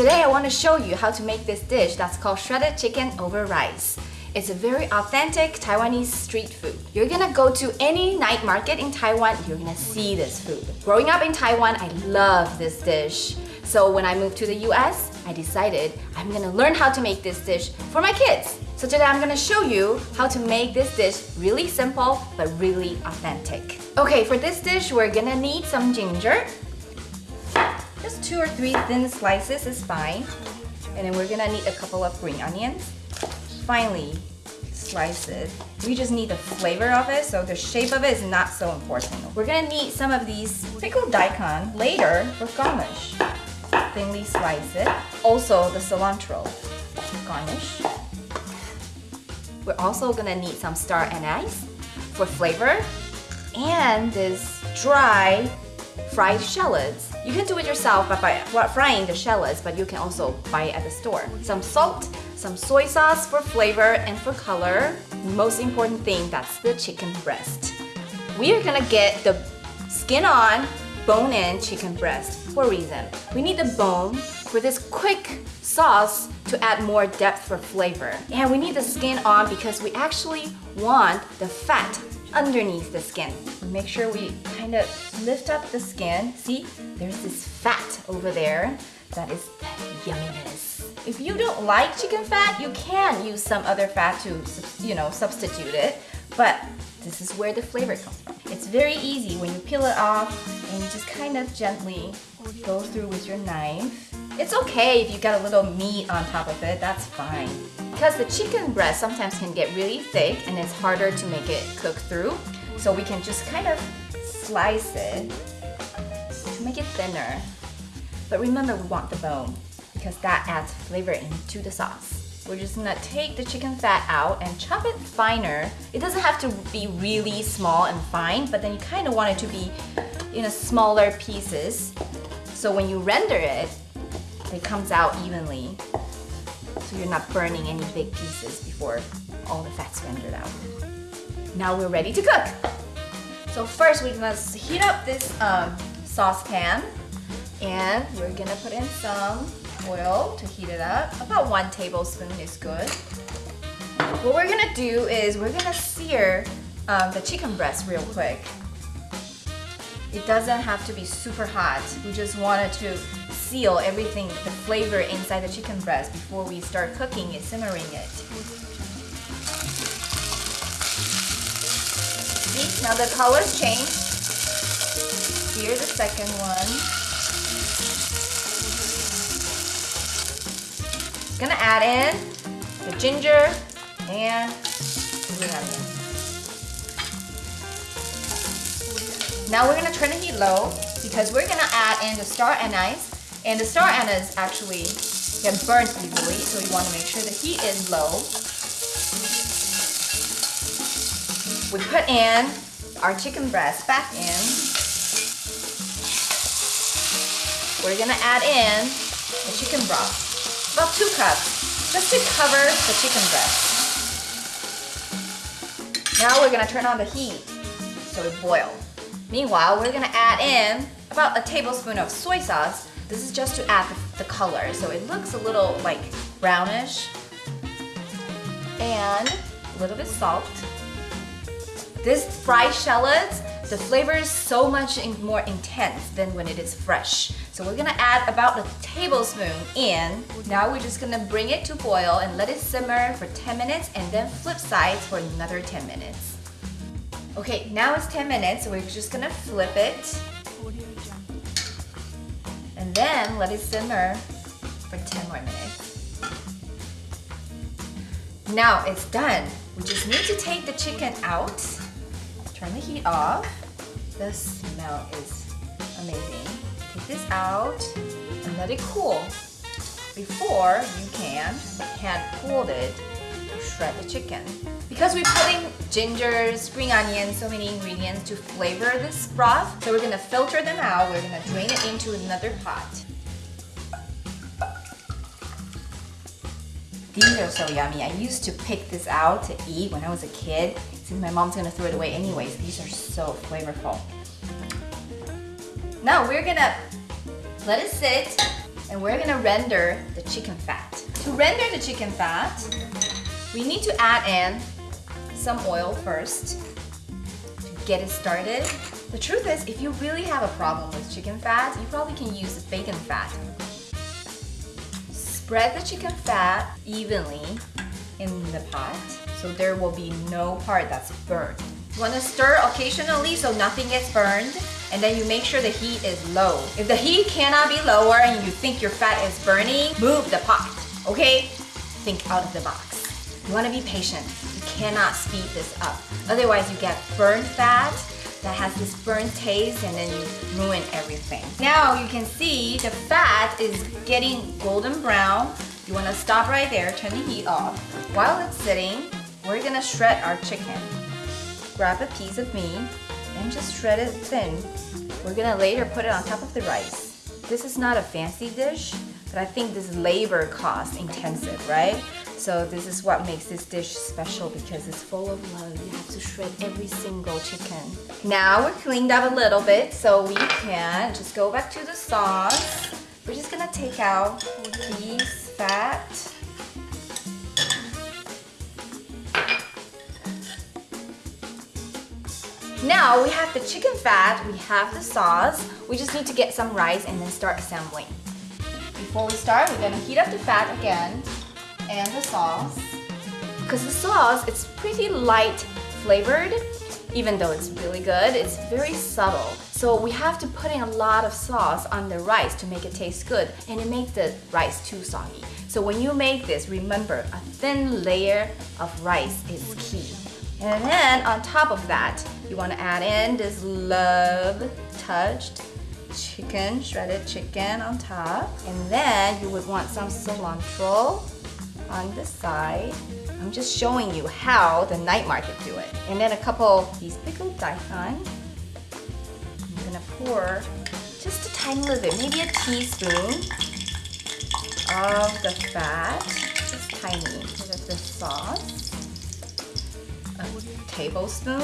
Today I want to show you how to make this dish that's called shredded chicken over rice. It's a very authentic Taiwanese street food. You're gonna go to any night market in Taiwan, you're gonna see this food. Growing up in Taiwan, I love this dish. So when I moved to the US, I decided I'm gonna learn how to make this dish for my kids. So today I'm gonna show you how to make this dish really simple but really authentic. Okay, for this dish, we're gonna need some ginger. Just two or three thin slices is fine. And then we're gonna need a couple of green onions. Finally, slice it. We just need the flavor of it, so the shape of it is not so important. We're gonna need some of these pickled daikon later for garnish. Thinly slice it. Also the cilantro, garnish. We're also gonna need some star anise for flavor and this dry fried shallots. You can do it yourself by, by frying the shallots, but you can also buy it at the store. Some salt, some soy sauce for flavor and for color. Most important thing, that's the chicken breast. We are gonna get the skin on, bone in chicken breast for a reason. We need the bone for this quick sauce to add more depth for flavor. And we need the skin on because we actually want the fat underneath the skin. Make sure we kind of lift up the skin. See, there's this fat over there. That is yumminess. If you don't like chicken fat, you can use some other fat to, you know, substitute it. But this is where the flavor comes from. It's very easy when you peel it off and you just kind of gently go through with your knife. It's okay if you got a little meat on top of it, that's fine. Because the chicken breast sometimes can get really thick and it's harder to make it cook through. So we can just kind of slice it to make it thinner. But remember we want the bone because that adds flavor into the sauce. We're just gonna take the chicken fat out and chop it finer. It doesn't have to be really small and fine, but then you kind of want it to be in a smaller pieces. So when you render it, it comes out evenly. So you're not burning any big pieces before all the fat's rendered out. Now we're ready to cook. So first we're gonna heat up this um, saucepan and we're gonna put in some oil to heat it up. About one tablespoon is good. What we're gonna do is we're gonna sear um, the chicken breast real quick. It doesn't have to be super hot. We just want it to seal everything, the flavor inside the chicken breast before we start cooking it, simmering it. See, now the colors change. Here's the second one. Gonna add in the ginger and onion. Now we're gonna turn the heat low because we're gonna add in the star anise and the star anise actually get burnt easily, so you want to make sure the heat is low. We put in our chicken breast back in. We're gonna add in the chicken broth, about two cups, just to cover the chicken breast. Now we're gonna turn on the heat so it boils. Meanwhile, we're gonna add in about a tablespoon of soy sauce this is just to add the, color, so it looks a little like brownish. And a little bit salt. This fried shallots, the flavor is so much more intense than when it is fresh. So we're gonna add about a tablespoon in. Now we're just gonna bring it to boil and let it simmer for 10 minutes and then flip sides for another 10 minutes. Okay, now it's 10 minutes, so we're just gonna flip it and then let it simmer for 10 more minutes. Now it's done. We just need to take the chicken out, turn the heat off. The smell is amazing. Take this out and let it cool before you can hand pull it shred the chicken. Because we're putting ginger, spring onions, so many ingredients to flavor this broth, so we're gonna filter them out. We're gonna drain it into another pot. These are so yummy. I used to pick this out to eat when I was a kid. Since my mom's gonna throw it away anyways, these are so flavorful. Now we're gonna let it sit And we're gonna render the chicken fat. To render the chicken fat, we need to add in some oil first to get it started. The truth is, if you really have a problem with chicken fat, you probably can use bacon fat. Spread the chicken fat evenly in the pot so there will be no part that's burned. You want to stir occasionally so nothing gets burned and then you make sure the heat is low. If the heat cannot be lower and you think your fat is burning, move the pot, okay? Think out of the box. You want to be patient. You cannot speed this up. Otherwise you get burned fat that has this burnt taste and then you ruin everything. Now you can see the fat is getting golden brown. You want to stop right there, turn the heat off. While it's sitting, we're gonna shred our chicken. Grab a piece of meat and just shred it thin. We're gonna later put it on top of the rice. This is not a fancy dish, but I think this is labor cost intensive, right? So this is what makes this dish special because it's full of love. You have to shred every single chicken. Now we're cleaned up a little bit so we can just go back to the sauce. We're just gonna take out these fat. Now we have the chicken fat, we have the sauce. We just need to get some rice and then start assembling. Before we start, we're gonna heat up the fat again and the sauce. Because the sauce, it's pretty light flavored, even though it's really good, it's very subtle. So we have to put in a lot of sauce on the rice to make it taste good, and it makes the rice too soggy. So when you make this, remember, a thin layer of rice is key. And then on top of that, you want to add in this love touched chicken, shredded chicken on top. And then you would want some cilantro on the side. I'm just showing you how the night market do it. And then a couple these pickled daikon. I'm gonna pour just a tiny little bit, maybe a teaspoon of the fat, just tiny bit of the sauce, a tablespoon.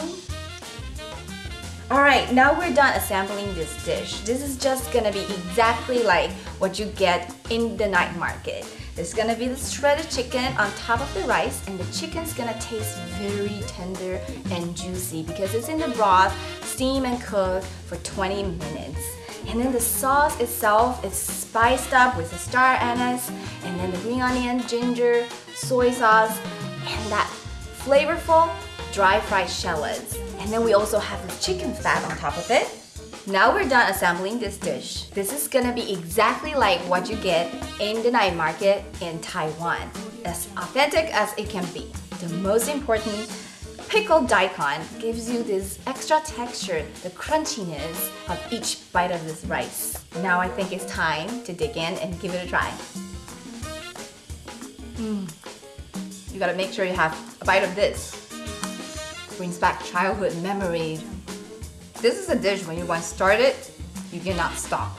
All right, now we're done assembling this dish. This is just gonna be exactly like what you get in the night market. There's gonna be the shredded chicken on top of the rice and the chicken's gonna taste very tender and juicy because it's in the broth, steam and cook for 20 minutes. And then the sauce itself is spiced up with the star anise and then the green onion, ginger, soy sauce, and that flavorful dry fried shallots. And then we also have the chicken fat on top of it. Now we're done assembling this dish. This is gonna be exactly like what you get in the night market in Taiwan. As authentic as it can be. The most important, pickled daikon gives you this extra texture, the crunchiness of each bite of this rice. Now I think it's time to dig in and give it a try. Mm. You gotta make sure you have a bite of this. Brings back childhood memories this is a dish when you once start it, you cannot stop.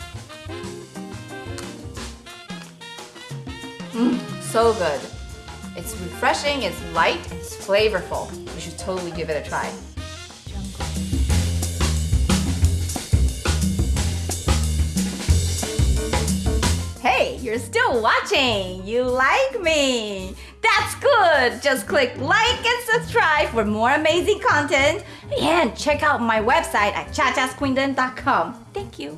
Mmm, so good. It's refreshing, it's light, it's flavorful. You should totally give it a try. Hey, you're still watching! You like me! That's good! Just click like and subscribe for more amazing content and check out my website at chachasquindon.com. Thank you.